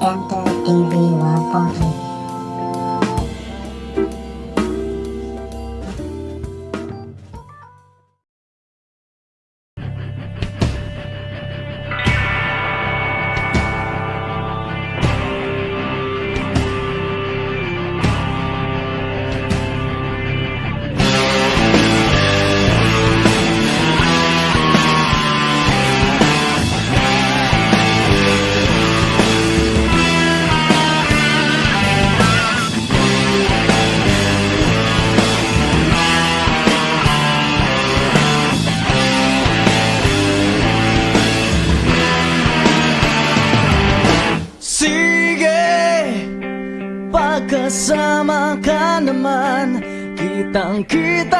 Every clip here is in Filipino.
Enter TV 1.3 난 그다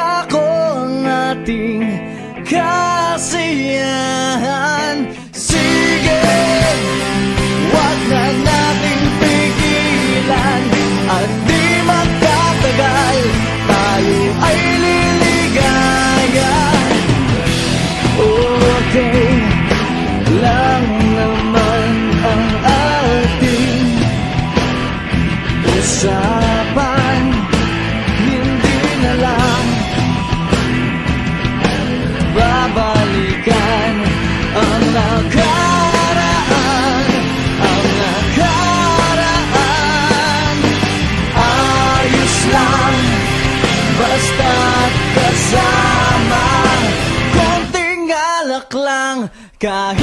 lang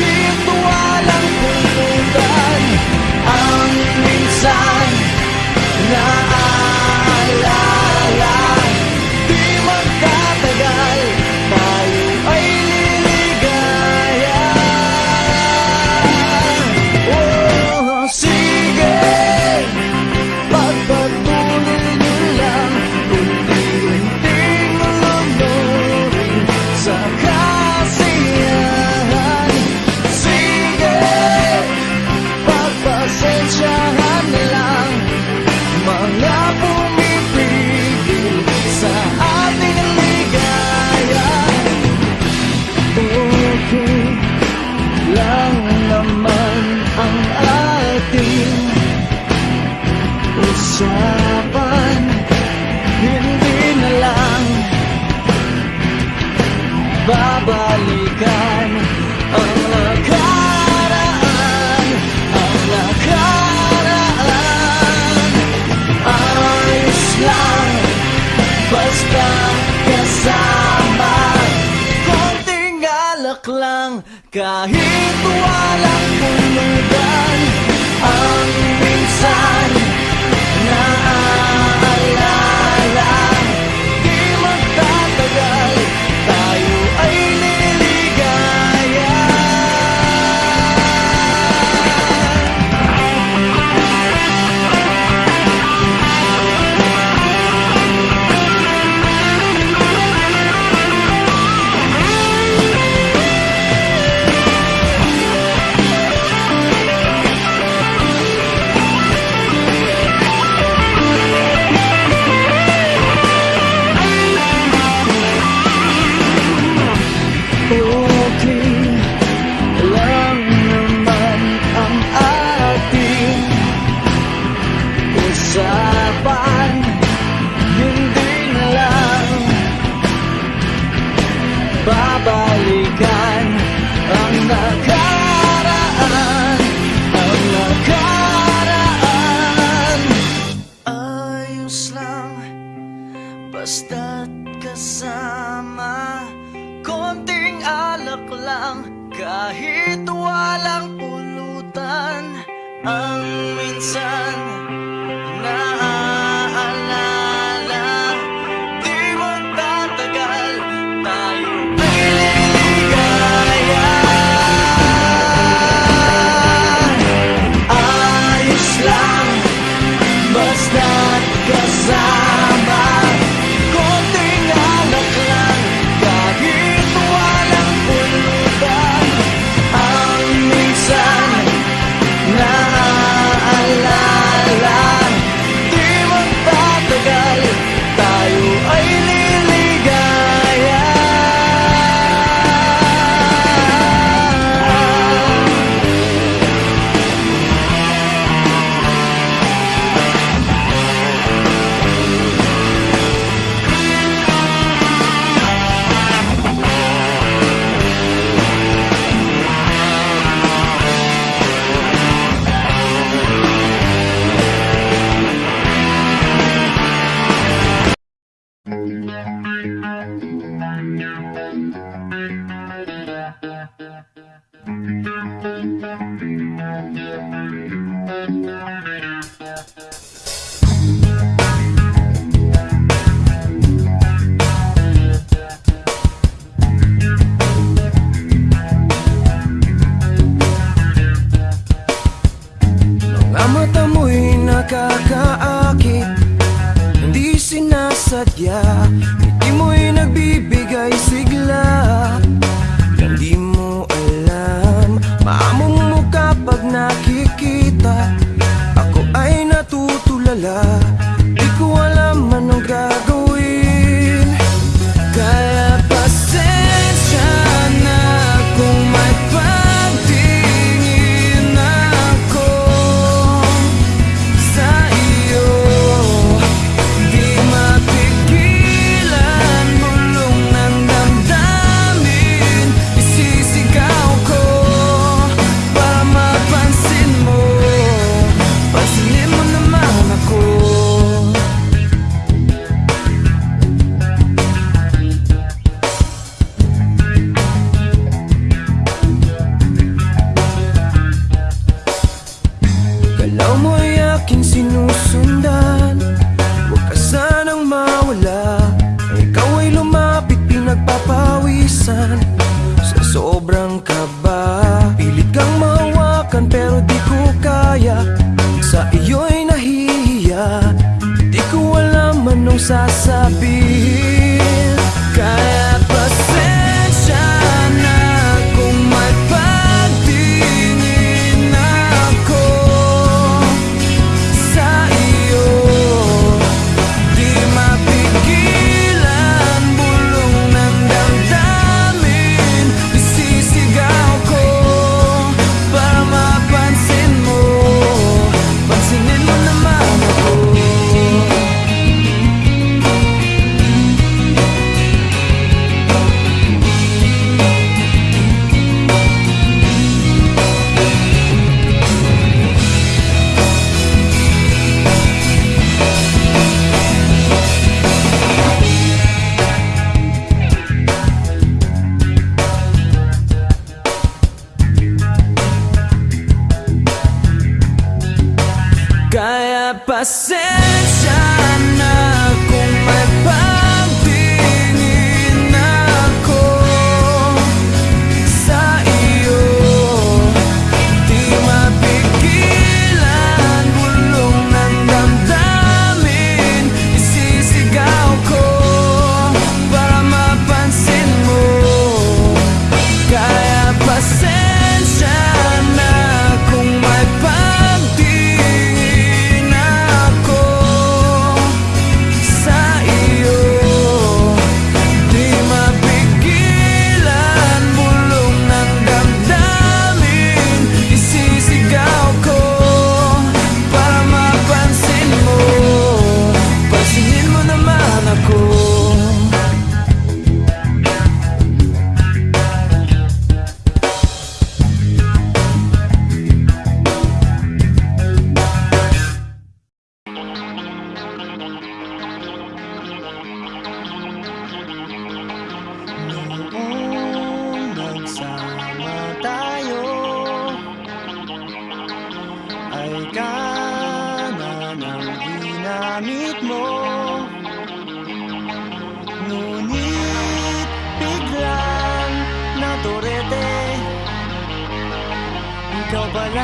Ikaw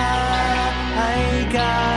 pala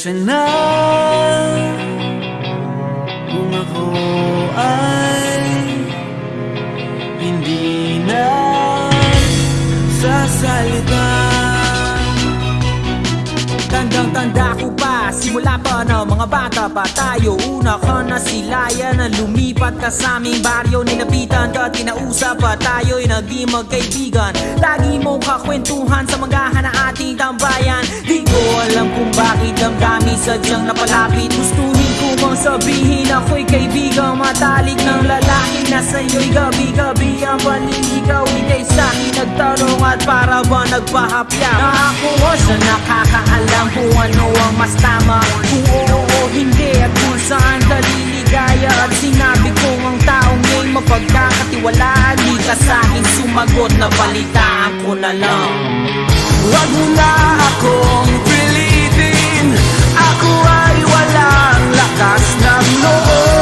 Pasensya na Kung ako ay Hindi na Sasalita. Tandang-tanda ko pa, simula pa na mga bata pa tayo. Una ka na silayan na lumipat ka sa aming baryo. Nilapitan ka, kinausap pa tayo'y naging magkaibigan. Lagi mong kakwentuhan sa mga sadyang napalapit Gustuhin ko bang sabihin ako'y kaibigang matalik ng lalaki Na sa'yo'y gabi-gabi ang panliligaw Hindi sa'kin nagtanong at para ba nagpahapya Na ako siya nakakaalam kung ano ang mas tama Kung oo o hindi at kung saan ka liligaya At sinabi ko ang taong nga'y mapagkakatiwalaan Di ka sa'kin sumagot na balitaan ko na lang. Huwag mo na akong walang lakas ng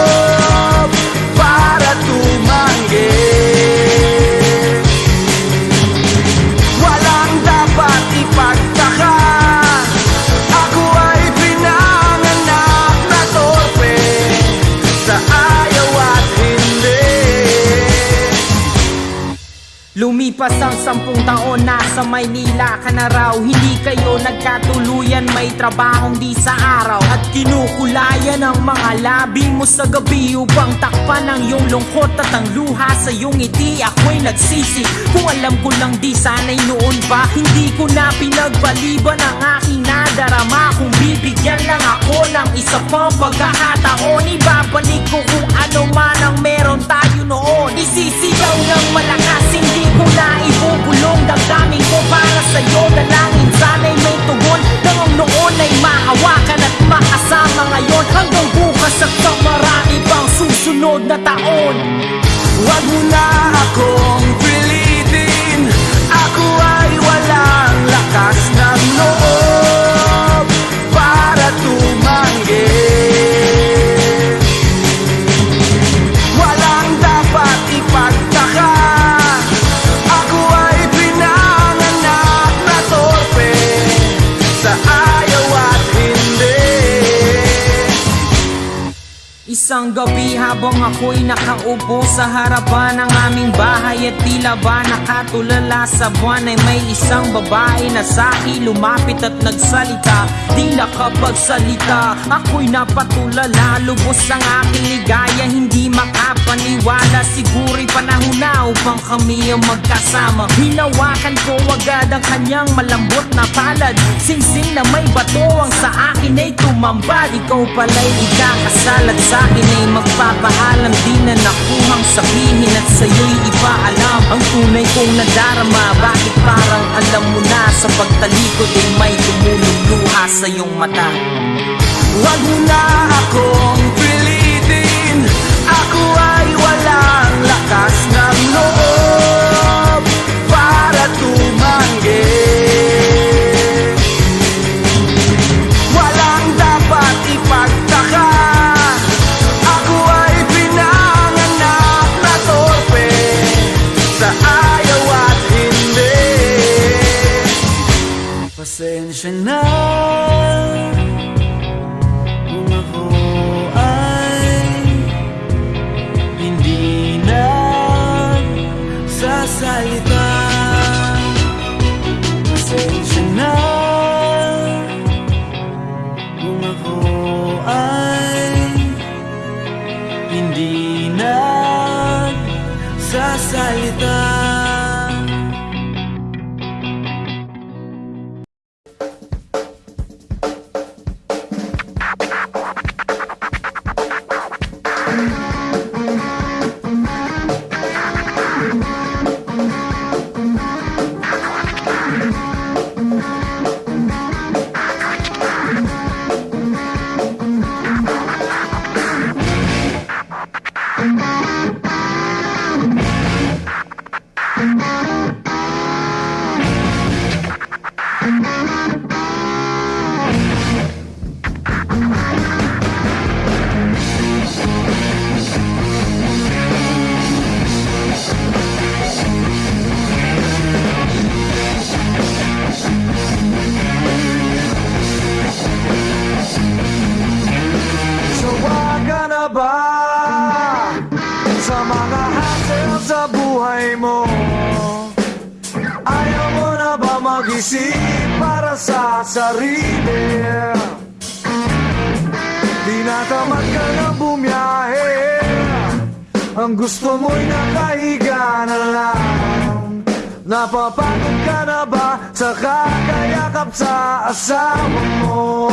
sampung taon nasa Maynila ka na raw. Hindi kayo nagkatuluyan may trabahong di sa araw. At kinukulayan ang mga labi mo sa gabi Upang takpan ang iyong lungkot at ang luha sa iyong ngiti. Ako'y nagsisi. Kung alam ko lang di sana'y noon pa Hindi ko na pinagpaliban ang aking nadarama. Kung bibigyan lang ako ng isa pang pagkakataon Ibabalik ko kung ano man ang meron tayo noon. Isisigaw ng malakas hindi ko na ibubulong Damdamin ko para sa'yo sa harapan ng aming bahay At tila ba nakatulala sa buwan ay may isang babae na sa'kin lumapit at nagsalita. Di nakapagsalita, ako'y napatulala. Lubos ang aking ligaya, hindi makapaniwala. Siguro'y panahon na upang kami ang magkasama. Hinawakan ko agad ang kanyang malambot na palad. Singsing na may bato ang sa akin ay tumambad. Ikaw pala'y ikakasal at sa akin ay magpapaalam Di na nakuhang sabihin at sa'yo'y ipaalam. Ang tunay kong nadarama Bakit parang alam mo na Sa pagtalikod ay may tumululuha sa iyong mata? Huwag mo na akong pilitin. Ako ay walang lakas ng loob ba sa mga hassle sa buhay mo? Ayaw mo na ba mag-isip para sa sarili? Tinatamad ka na bumiyahe Ang gusto mo'y nakahiga na lang Napapagod ka na ba sa kakayakap sa asawa mo?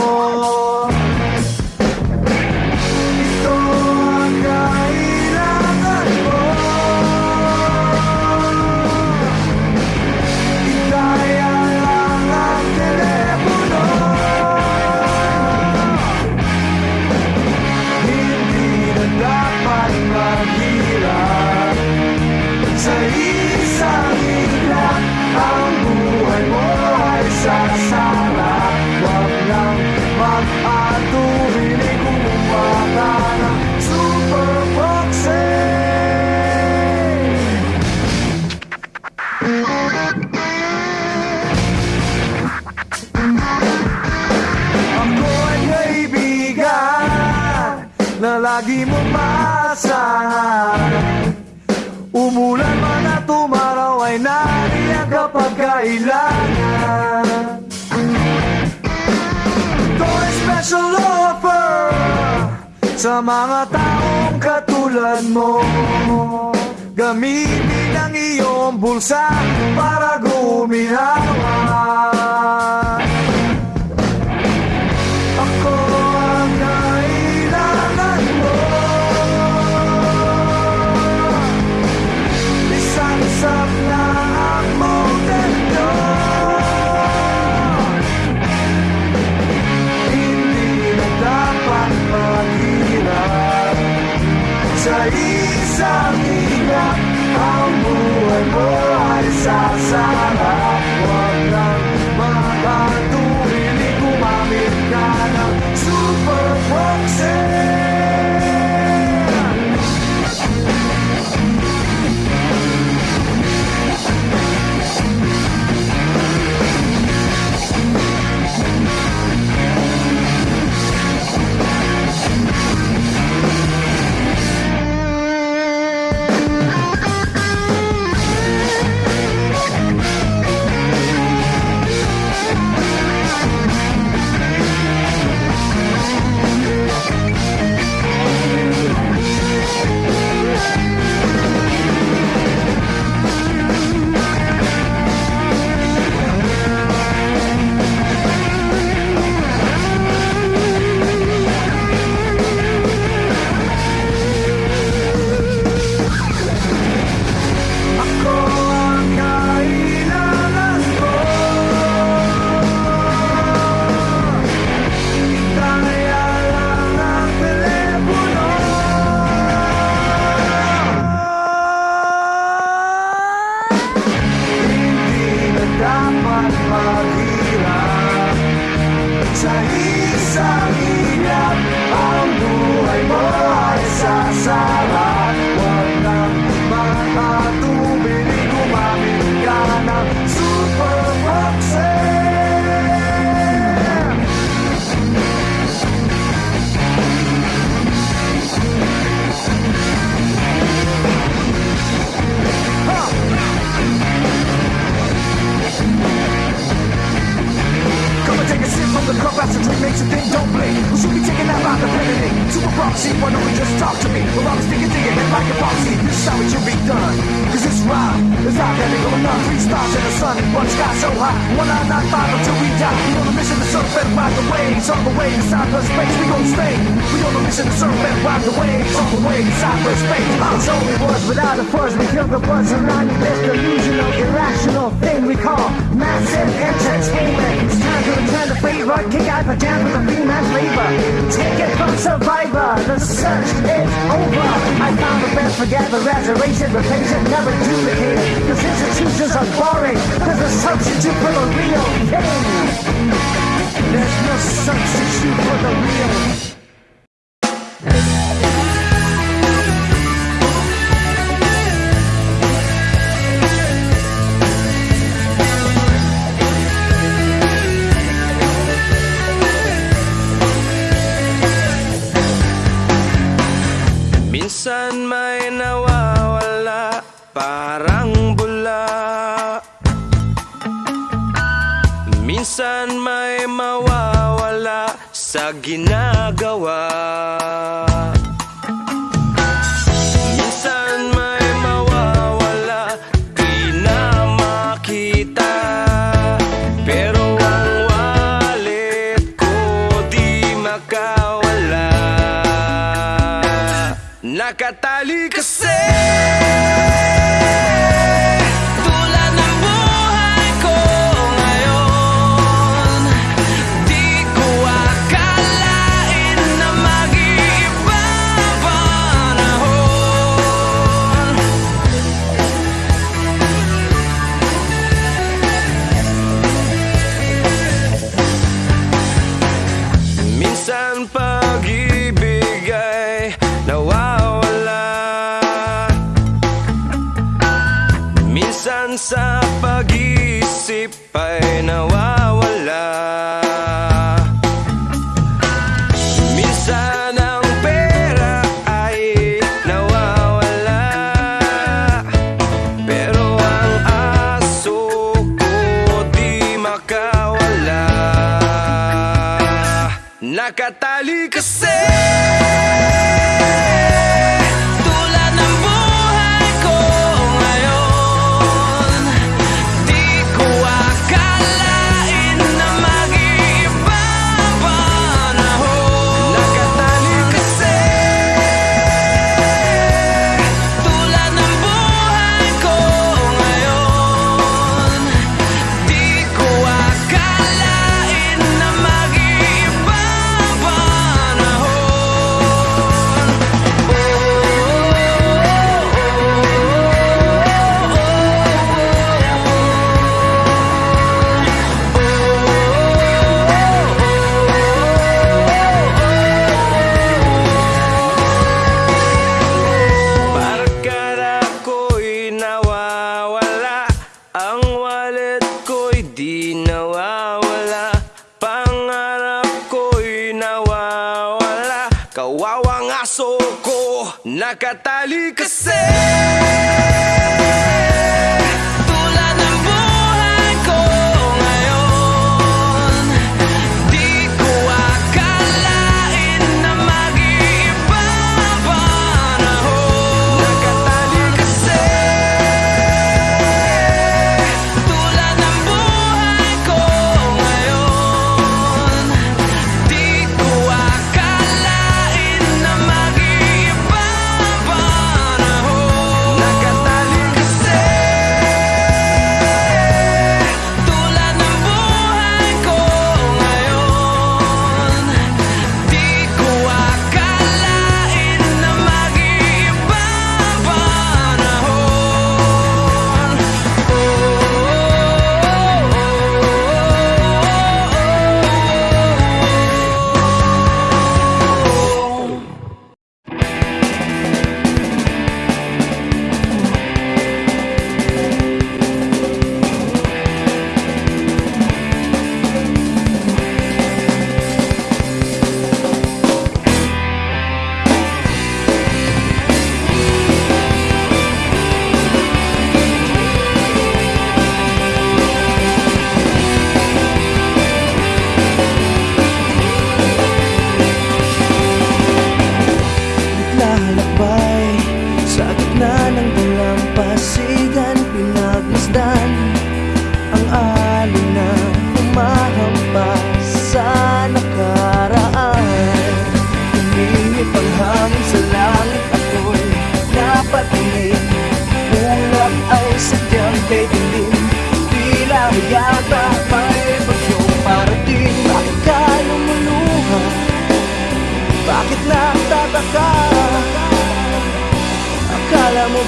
lagi mong maasahan. Umulan man at umaraw ay nariyan kapag kailangan Ito special offer sa mga taong katulad mo. Gamitin ang iyong bulsa para guminawa exaggeration, but patient never duplicated. Cause institutions are boring, there's a substitute for the real thing. There's no substitute for the real Minsan sa pag-iisip ay nawawala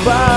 vai.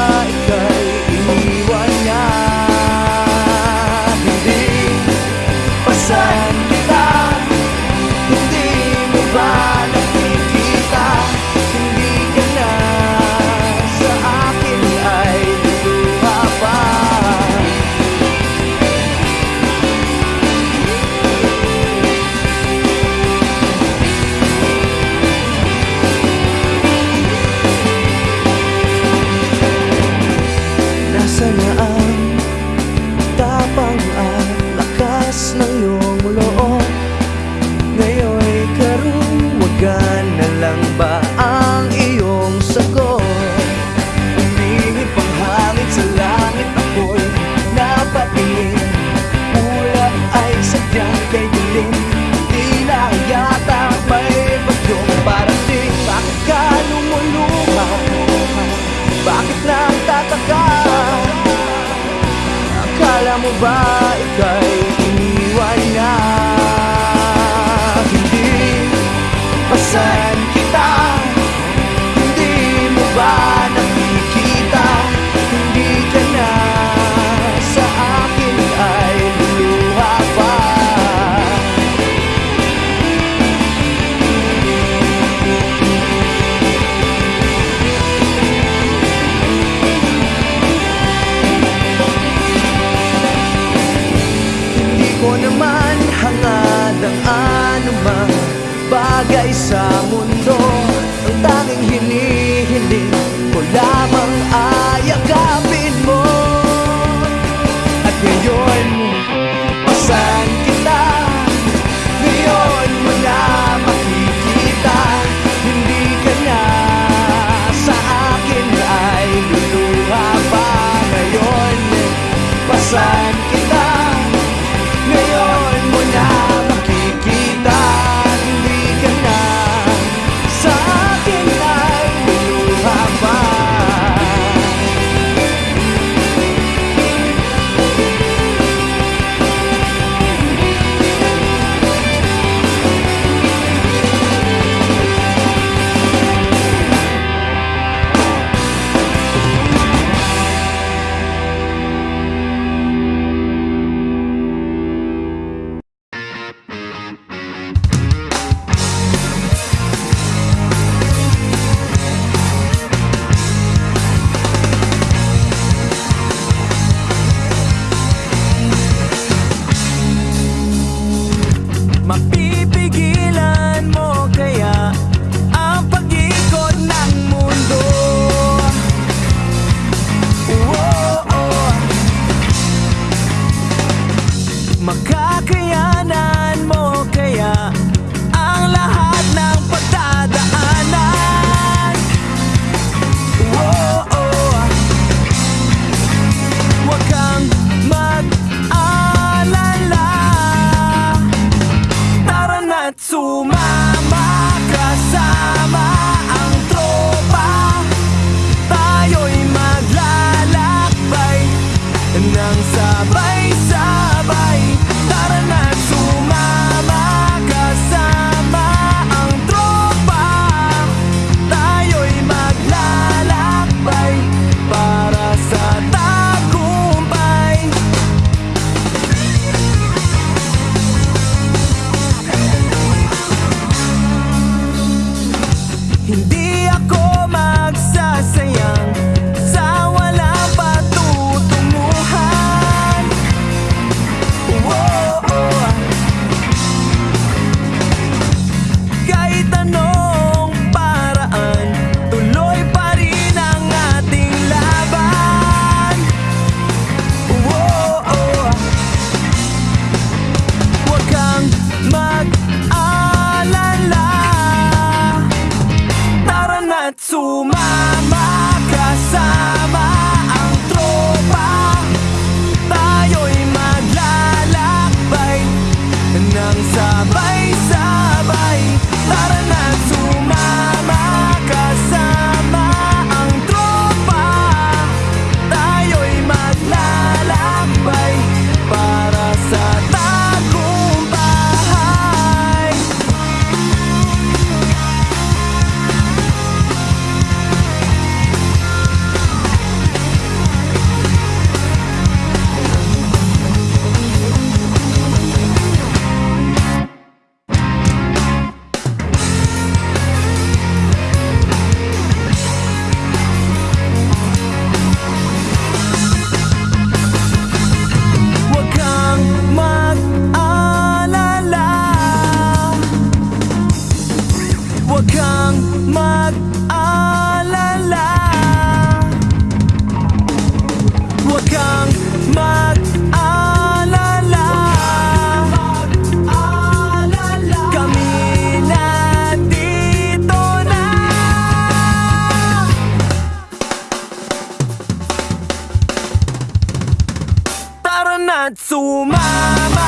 祖妈妈。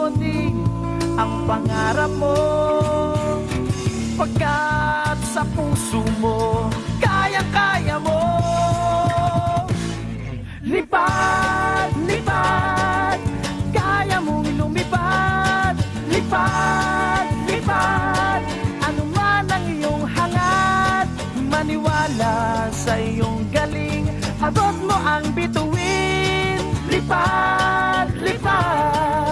muling ang pangarap mo. Pagkat sa puso mo, kaya-kaya mo. Lipad, lipad, kaya mong lumipad. Lipad, lipad, ano man ang iyong hangat. Maniwala sa iyong galing, abot mo ang bituin. Lipad, lipad.